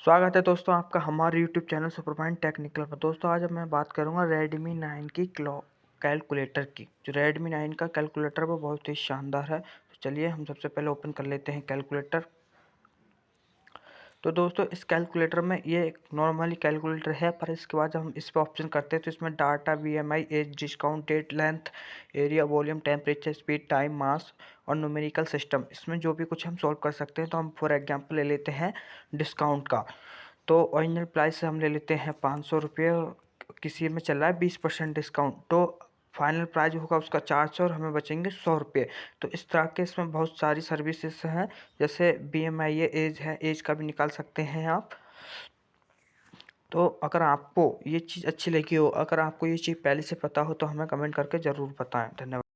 स्वागत है दोस्तों आपका हमारे YouTube channel super point technical पर। दोस्तों, आज मैं बात करूँगा रेडमी नाइन की क्लॉक कैलकुलेटर की। जो रेडमी नाइन का कैलकुलेटर वो बहुत ही शानदार है। तो चलिए हम सबसे पहले ओपन कर लेते हैं कैलकुलेटर तो दोस्तों, इस कैलकुलेटर में ये एक नॉर्मली कैलकुलेटर है, पर इसके बाद जब हम इस पर ऑप्शन करते हैं तो इसमें data B M I age discount date length area volume temperature speed time mass और न्यूमेरिकल सिस्टम इसमें जो भी कुछ हम सॉल्व कर सकते हैं तो हम फॉर एग्ज़ाम्पल ले लेते हैं डिस्काउंट का. तो ओरिजिनल प्राइस हम ले लेते हैं पाँच सौ रुपये किसी में चल रहा है बीस परसेंट डिस्काउंट तो फाइनल प्राइज होगा उसका चार सौ और हमें बचेंगे सौ रुपये। तो इस तरह के इसमें बहुत सारी सर्विसेज़ हैं, जैसे बी एम आई एज है, एज का भी निकाल सकते हैं आप। तो अगर आपको ये चीज़ अच्छी लगी हो, अगर आपको ये चीज़ पहले से पता हो तो हमें कमेंट करके ज़रूर बताएँ। धन्यवाद।